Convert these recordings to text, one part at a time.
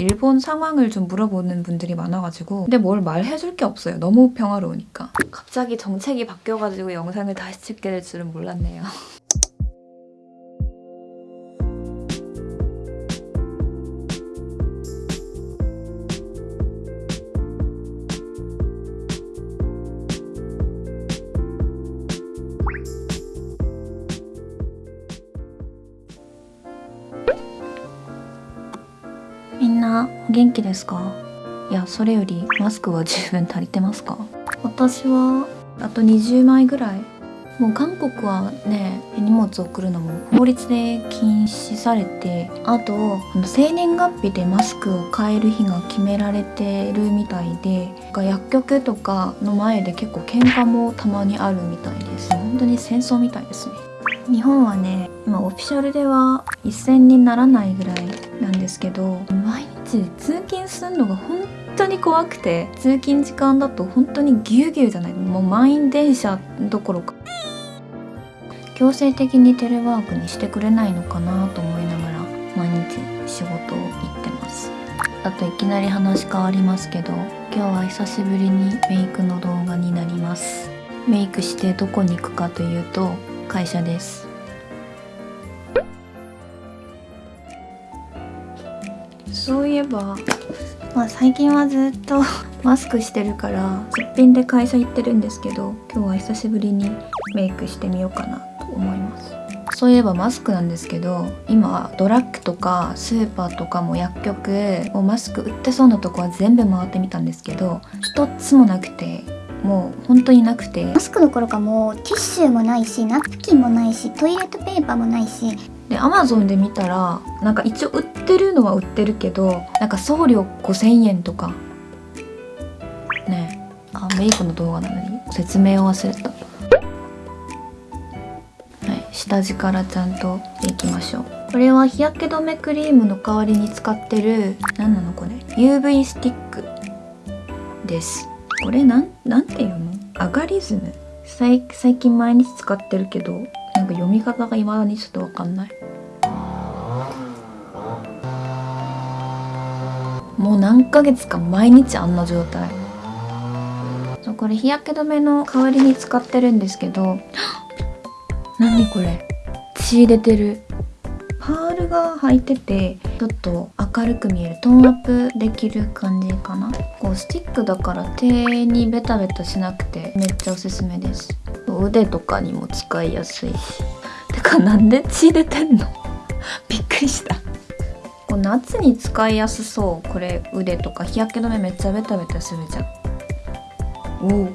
일본 상황을 좀 물어보는 분들이 많아가지고 근데 뭘 말해줄 게 없어요. 너무 평화로우니까. 갑자기 정책이 바뀌어가지고 영상을 다시 찍게 될 줄은 몰랐네요. 元気ですか？いやそれよりマスクは十分足りてますか？私はあと20枚ぐらい。もう韓国はね荷物を送るのも法律で禁止されてあと生年月日でマスクを変える日が決められてるみたいで薬局とかの前で結構喧嘩もたまにあるみたいです。本当に戦争みたいですね日本はね今オフィシャルでは一銭にならないぐらいなんですけど毎日通勤するのが本当に怖くて通勤時間だと本当にぎゅうぎゅうじゃない。もう満員電車どころか。強制的にテレワークにしてくれないのかなと思いながら毎日仕事を行ってます。あといきなり話変わりますけど今日は久しぶりにメイクの動画になります。メイクしてどこに行くかというと会社です。そういえばまあ最近はずっと マスクしてるからすっぴんで会社行ってるんですけど今日は久しぶりにメイクしてみようかなと思います。そういえばマスクなんですけど今ドラッグとかスーパーとかも薬局もうマスク売ってそうなとこは全部回ってみたんですけど一つもなくてもう本当になくて。マスクどころかもうティッシュもないしナプキンもないしトイレットペーパーもないし。でアマゾンで見たらなんか一応売ってるのは売ってるけどなんか送料5000円とか。ね。えあメイクの動画なのに？説明を忘れた。はい。下地からちゃんといきましょう。これは日焼け止めクリームの代わりに使ってる何なのこれ？UV スティックですこれなんなんていうの？アガリズム？最最近毎日使ってるけどなんか読み方が未だにちょっとわかんない。もう何ヶ月か毎日あんな状態。そうこれ日焼け止めの代わりに使ってるんですけど。何これ？血出てる。パールが入っててちょっと明るく見えるトーンアップできる感じかな？こうスティックだから手にベタベタしなくてめっちゃおすすめです。腕とかにも使いやすい。してかなんで血出てんの？びっくりした。こう夏に使いやすそうこれ腕とか日焼け止めめっちゃベタベタするじゃん。おお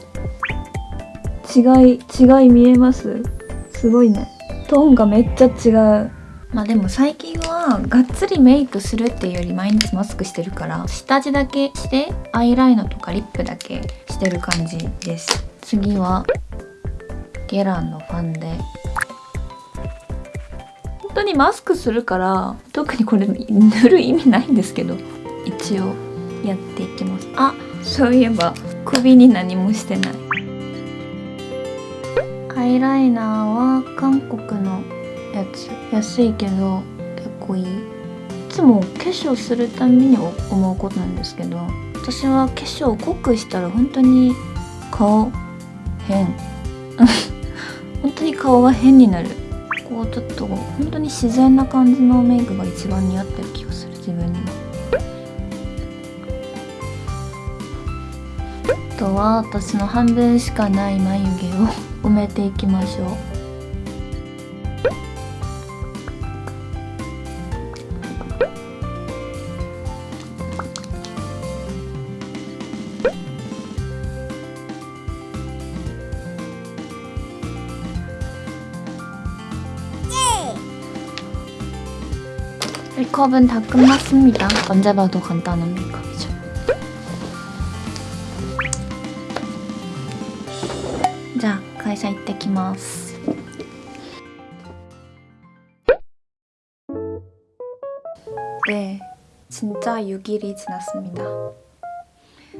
違い違い見えます？すごいね。トーンがめっちゃ違う。まあでも最近はがっつりメイクするっていうより毎日マスクしてるから下地だけしてアイライナーとかリップだけしてる感じです。次はゲランのファンで。本当にマスクするから特にこれ塗る意味ないんですけど一応やっていきます。あそういえば首に何もしてない。アイライナーは韓国のやつ。安いけど結構いいいつも化粧するたびに思うことなんですけど私は化粧濃くしたら本当に顔変。本当に顔が変になる。こうちょっと本当に自然な感じのメイクが一番似合ってる気がする自分にはあとは私の半分しかない眉毛を埋めていきましょう。 메이크업은 다 끝났습니다. 언제 봐도 간단한 메이크업이죠. 자, 가이사 이때 기마스. 네, 진짜 6일이 지났습니다.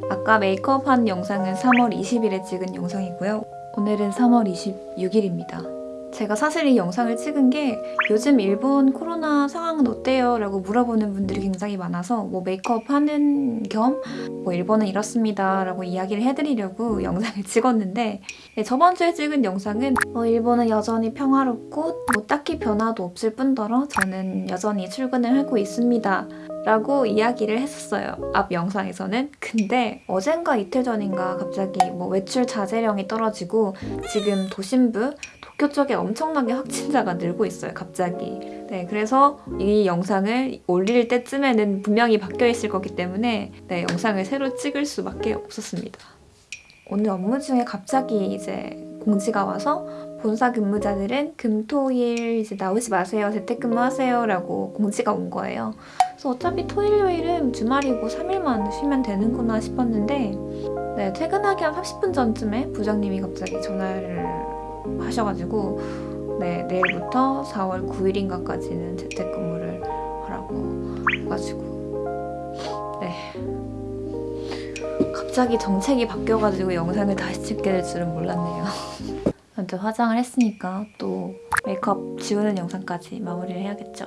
아까 메이크업한 영상은 3월 20일에 찍은 영상이고요. 오늘은 3월 26일입니다. 제가 사실 이 영상을 찍은 게 요즘 일본 코로나 상황은 어때요? 라고 물어보는 분들이 굉장히 많아서 뭐 메이크업 하는 겸 뭐 일본은 이렇습니다 라고 이야기를 해드리려고 영상을 찍었는데 네, 저번 주에 찍은 영상은 뭐 일본은 여전히 평화롭고 뭐 딱히 변화도 없을 뿐더러 저는 여전히 출근을 하고 있습니다 라고 이야기를 했었어요. 앞 영상에서는. 근데 어젠가 이틀 전인가 갑자기 뭐 외출 자제령이 떨어지고 지금 도심부 도쿄 쪽에 엄청나게 확진자가 늘고 있어요. 갑자기. 네, 그래서 이 영상을 올릴 때쯤에는 분명히 바뀌어 있을 거기 때문에 네, 영상을 새로 찍을 수밖에 없었습니다. 오늘 업무 중에 갑자기 이제 공지가 와서 본사 근무자들은 금토일 이제 나오지 마세요. 재택근무하세요 라고 공지가 온 거예요. 그래서 어차피 토일 요일은 주말이고 3일만 쉬면 되는구나 싶었는데 네, 퇴근하기 한 30분 전쯤에 부장님이 갑자기 전화를 하셔가지고 네, 내일부터 4월 9일인가까지는 재택근무를 하라고 해가지고 네. 갑자기 정책이 바뀌어가지고 영상을 다시 찍게 될 줄은 몰랐네요. 아무튼 화장을 했으니까 또 메이크업 지우는 영상까지 마무리를 해야겠죠?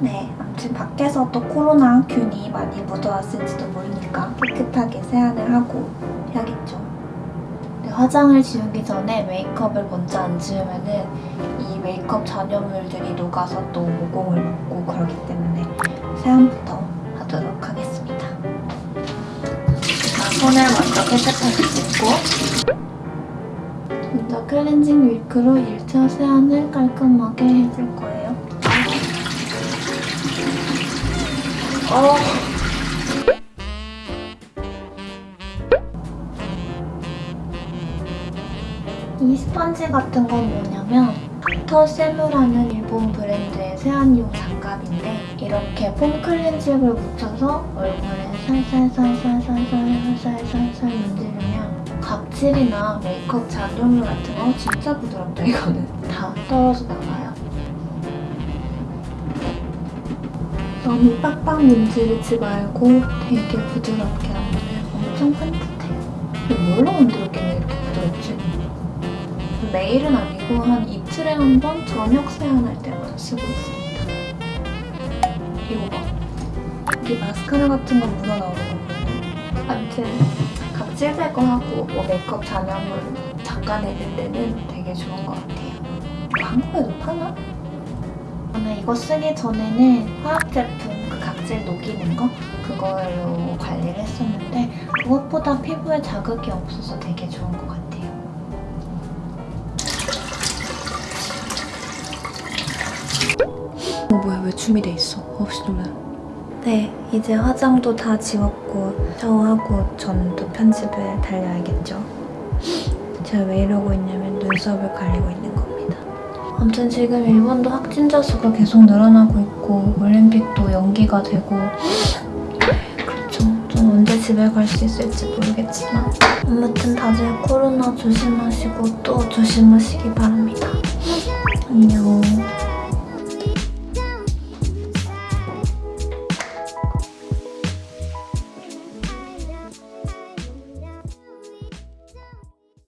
네, 아무튼 밖에서 또 코로나 균이 많이 묻어왔을지도 모르니까 깨끗하게 세안을 하고 화장을 지우기 전에 메이크업을 먼저 안 지우면 은 이 메이크업 잔여물들이 녹아서 또 모공을 먹고 그러기 때문에 세안부터 하도록 하겠습니다. 자, 손을 먼저 깨끗하게 씻고 먼저 클렌징 밀크로 1차 세안을 깔끔하게 해줄 거예요. 어. 이 스펀지 같은 건 뭐냐면 터세무라는 일본 브랜드의 세안용 장갑인데 이렇게 폼 클렌징을 묻혀서 얼굴에 살살살살살살살살살 문지르면 각질이나 메이크업 잔여물 같은 거 진짜 부드럽다 이거는 다 떨어져 나가요. 너무 빡빡 문지르지 말고 되게 부드럽게 나오는 엄청 산뜻해요. 뭘로 만들었길래 이렇게? 매일은 아니고 한 이틀에 한 번 저녁 세안할 때마다 쓰고 있습니다. 이거 봐. 여기 마스카라 같은 거 보면 아무튼 각질 제거하고 뭐 메이크업 잔여물 닦아내릴 때는 되게 좋은 것 같아요. 한국에도 파나? 저는 이거 쓰기 전에는 화학 제품 그 각질 녹이는 거 그걸로 관리를 했었는데 그것보다 피부에 자극이 없어서 되게 좋은 것 같아요. 어 뭐야 왜 준비돼 있어? 없이 놀라. 네 이제 화장도 다 지웠고 샤워하고 저는 또 편집을 달려야겠죠. 제가 왜 이러고 있냐면 눈썹을 가리고 있는 겁니다. 아무튼 지금 일본도 확진자 수가 계속 늘어나고 있고 올림픽도 연기가 되고 그렇죠. 좀 언제 집에 갈 수 있을지 모르겠지만 아무튼 다들 코로나 조심하시고 또 조심하시기 바랍니다. 안녕.